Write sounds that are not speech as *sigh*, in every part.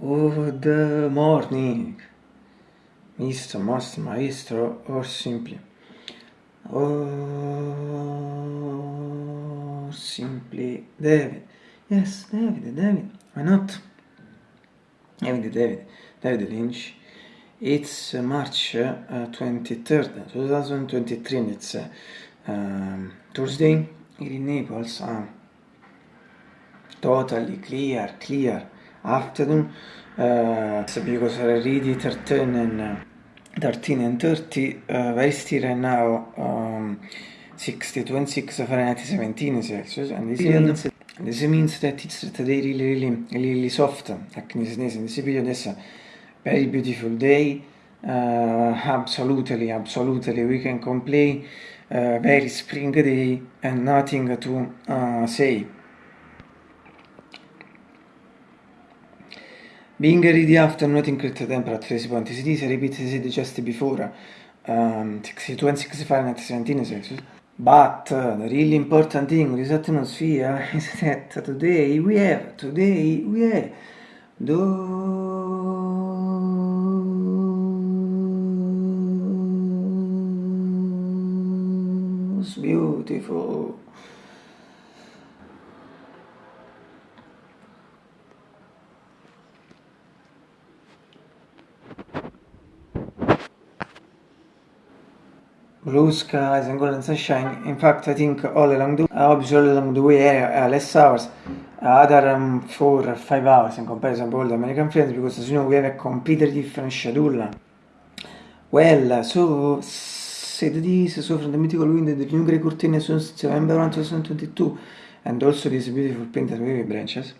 Good morning, Mr. Master Maestro, or simply, or simply David. Yes, David, David, why not? David, David, David Lynch. It's March uh, 23rd, 2023, and it's uh, um, Thursday here in Naples. Uh, totally clear, clear afternoon. Uh, because already 13 and 13 and 30 uh, very still right now? Um, 62 and 6 Fahrenheit 17 Celsius and this, means, this means that it's today really really really soft. Like in this, in this period is a very beautiful day. Uh, absolutely absolutely we can complain uh, very spring day and nothing to uh, say Being ready after not increased temperature 3.6 repeated just before. Um, 62 and 6 Fahrenheit 17 Celsius. But uh, the really important thing with this atmosphere is *laughs* that today we have, today we have. Those beautiful blue skies and golden sunshine. In fact, I think all along the obviously all along the way uh, less hours, other um, four or five hours in comparison to the American friends because as you know we have a completely different schedule. Well, so said this, so from the mythical window the new grey curtain since November 1, 2022 and also these beautiful painted wavy branches.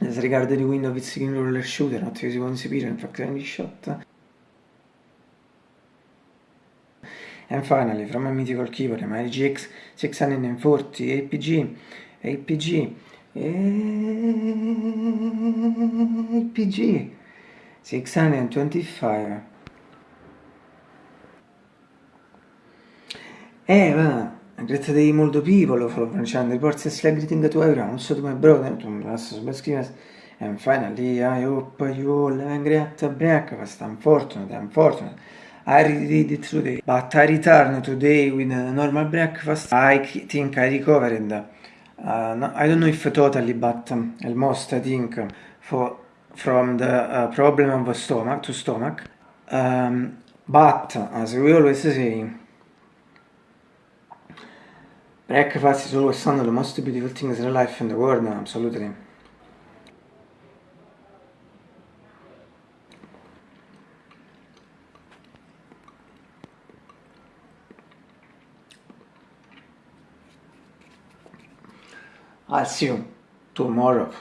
As regard the window with skin roller shooter, not visible in Siberia, in fact, any shot. And finally, from a mythical keyboard, my GX 640 APG, APG, APG 625. Eh, va, grazie dei molto people for Francian reports and slag greeting to everyone, also to my brother, to my subscribers, and finally, I hope you all have a great breakfast, unfortunate, unfortunate. I read it today, but I return today with a normal breakfast. I think I recovered, uh, no, I don't know if totally, but um, almost I think, for, from the uh, problem of the stomach to stomach. Um, but, as we always say, breakfast is always one of the most beautiful things in life in the world, absolutely. I'll see you tomorrow.